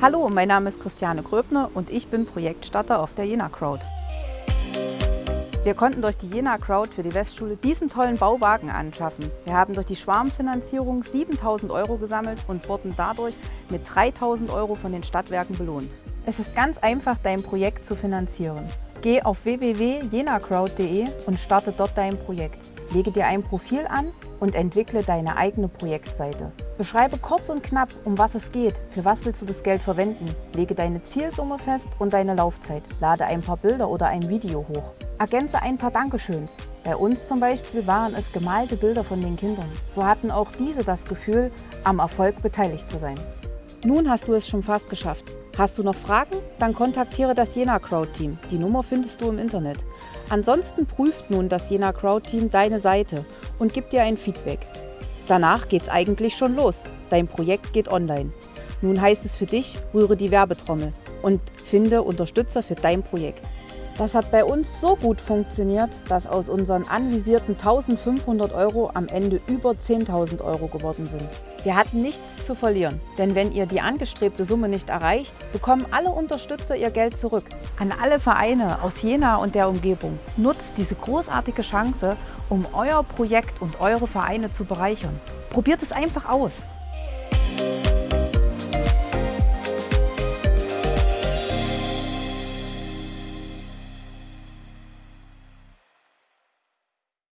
Hallo, mein Name ist Christiane Gröbner und ich bin Projektstarter auf der Jena Crowd. Wir konnten durch die Jena Crowd für die Westschule diesen tollen Bauwagen anschaffen. Wir haben durch die Schwarmfinanzierung 7000 Euro gesammelt und wurden dadurch mit 3000 Euro von den Stadtwerken belohnt. Es ist ganz einfach, dein Projekt zu finanzieren. Geh auf www.jenacrowd.de und starte dort dein Projekt. Lege dir ein Profil an und entwickle deine eigene Projektseite. Beschreibe kurz und knapp, um was es geht, für was willst du das Geld verwenden. Lege deine Zielsumme fest und deine Laufzeit. Lade ein paar Bilder oder ein Video hoch. Ergänze ein paar Dankeschöns. Bei uns zum Beispiel waren es gemalte Bilder von den Kindern. So hatten auch diese das Gefühl, am Erfolg beteiligt zu sein. Nun hast du es schon fast geschafft. Hast du noch Fragen? Dann kontaktiere das Jena Crowd Team. Die Nummer findest du im Internet. Ansonsten prüft nun das Jena Crowd Team deine Seite und gibt dir ein Feedback. Danach geht's eigentlich schon los. Dein Projekt geht online. Nun heißt es für dich, rühre die Werbetrommel und finde Unterstützer für dein Projekt. Das hat bei uns so gut funktioniert, dass aus unseren anvisierten 1500 Euro am Ende über 10.000 Euro geworden sind. Wir hatten nichts zu verlieren, denn wenn ihr die angestrebte Summe nicht erreicht, bekommen alle Unterstützer ihr Geld zurück. An alle Vereine aus Jena und der Umgebung, nutzt diese großartige Chance, um euer Projekt und eure Vereine zu bereichern. Probiert es einfach aus.